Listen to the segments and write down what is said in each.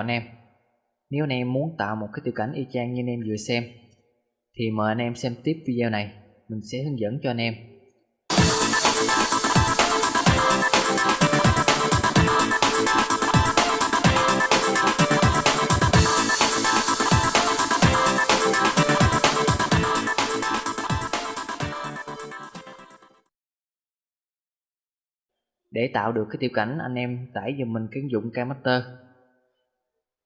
Chào anh em. Nếu anh em muốn tạo một cái tiểu cảnh y chang như anh em vừa xem, Thì mời anh em xem tiếp video này. Mình sẽ hướng dẫn cho anh em. Để tạo được cái tiểu cảnh, anh em tải dùm mình cái ứng dụng KMaster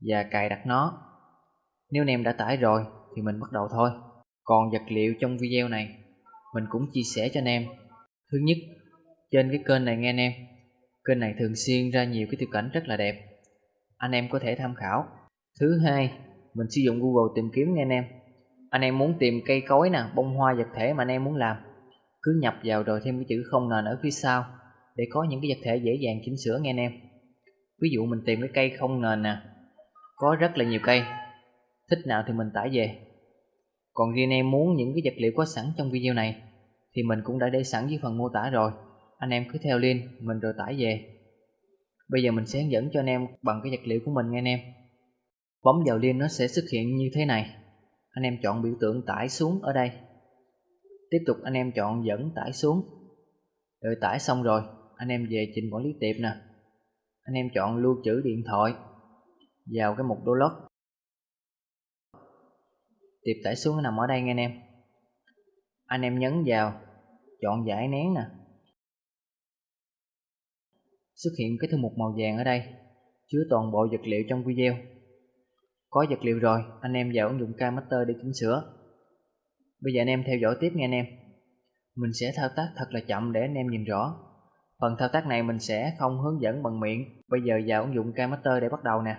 và cài đặt nó. Nếu anh em đã tải rồi thì mình bắt đầu thôi. Còn vật liệu trong video này mình cũng chia sẻ cho anh em. Thứ nhất, trên cái kênh này nghe anh em, kênh này thường xuyên ra nhiều cái tiêu cảnh rất là đẹp. Anh em có thể tham khảo. Thứ hai, mình sử dụng Google tìm kiếm nghe anh em. Anh em muốn tìm cây cối nè, bông hoa vật thể mà anh em muốn làm, cứ nhập vào rồi thêm cái chữ không nền ở phía sau để có những cái vật thể dễ dàng chỉnh sửa nghe anh em. Ví dụ mình tìm cái cây không nền nè, có rất là nhiều cây. Thích nào thì mình tải về. Còn riêng em muốn những cái vật liệu có sẵn trong video này, thì mình cũng đã để sẵn dưới phần mô tả rồi. Anh em cứ theo link, mình rồi tải về. Bây giờ mình sẽ hướng dẫn cho anh em bằng cái vật liệu của mình nghe anh em. Bấm vào link nó sẽ xuất hiện như thế này. Anh em chọn biểu tượng tải xuống ở đây. Tiếp tục anh em chọn dẫn tải xuống. Rồi tải xong rồi, anh em về trình quản lý tiệp nè. Anh em chọn lưu trữ điện thoại vào cái mục download. Tiệp tải xuống nằm ở đây nghe anh em. Anh em nhấn vào, chọn giải nén nè. Xuất hiện cái thư mục màu vàng ở đây, chứa toàn bộ vật liệu trong video. Có vật liệu rồi, anh em vào ứng dụng KMaster để chỉnh sửa. Bây giờ anh em theo dõi tiếp nghe anh em. Mình sẽ thao tác thật là chậm để anh em nhìn rõ. Phần thao tác này mình sẽ không hướng dẫn bằng miệng. Bây giờ vào ứng dụng KMaster để bắt đầu nè.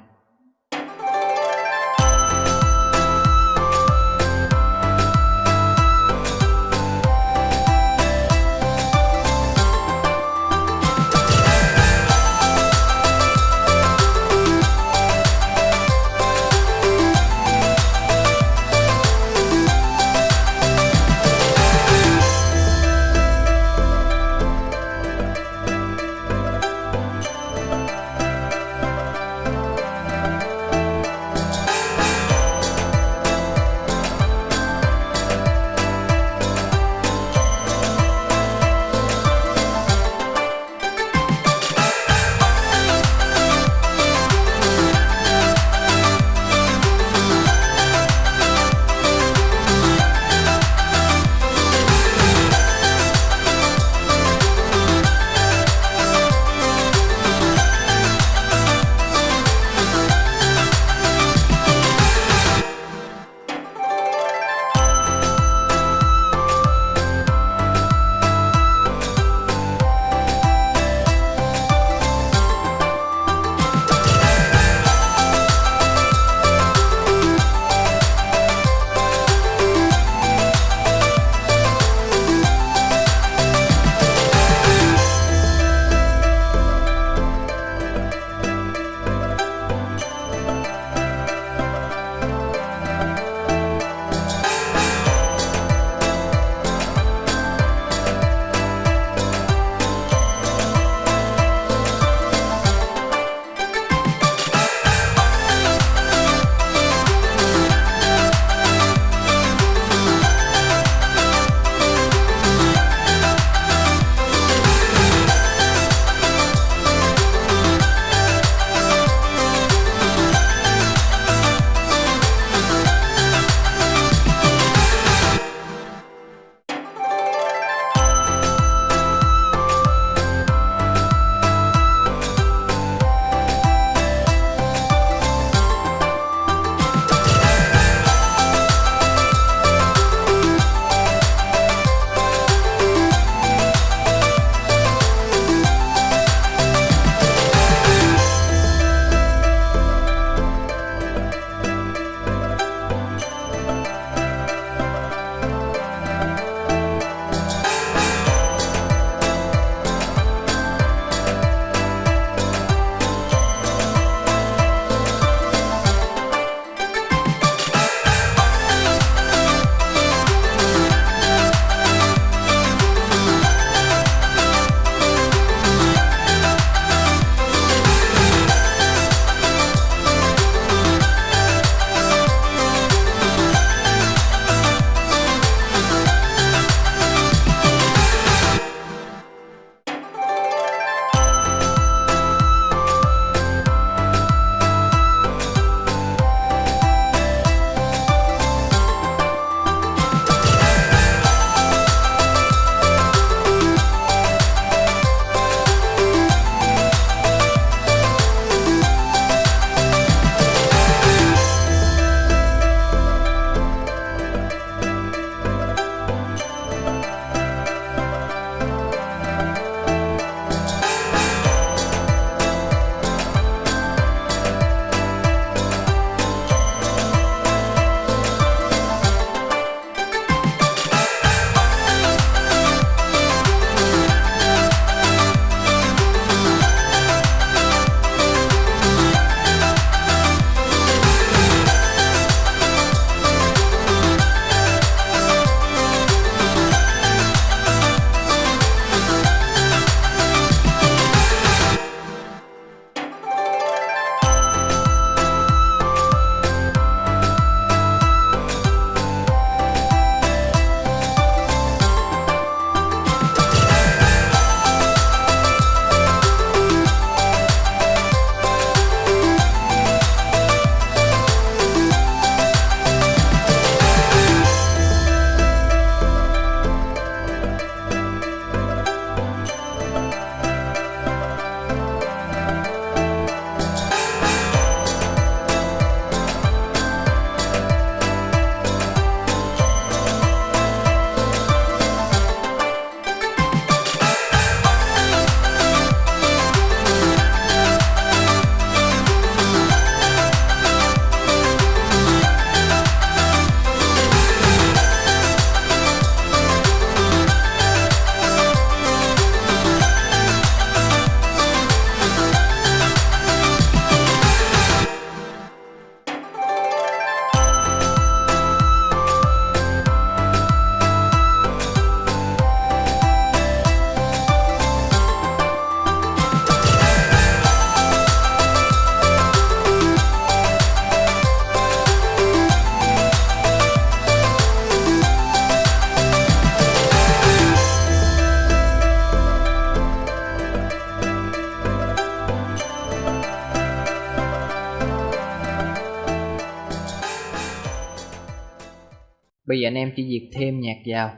Bây giờ anh em chỉ việc thêm nhạc vào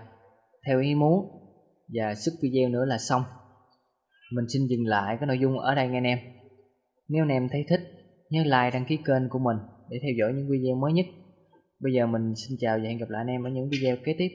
theo ý muốn và sức video nữa là xong. Mình xin dừng lại cái nội dung ở đây nghe anh em. Nếu anh em thấy thích, nhớ like đăng ký kênh của mình để theo dõi những video mới nhất. Bây giờ mình xin chào và hẹn gặp lại anh em ở những video kế tiếp.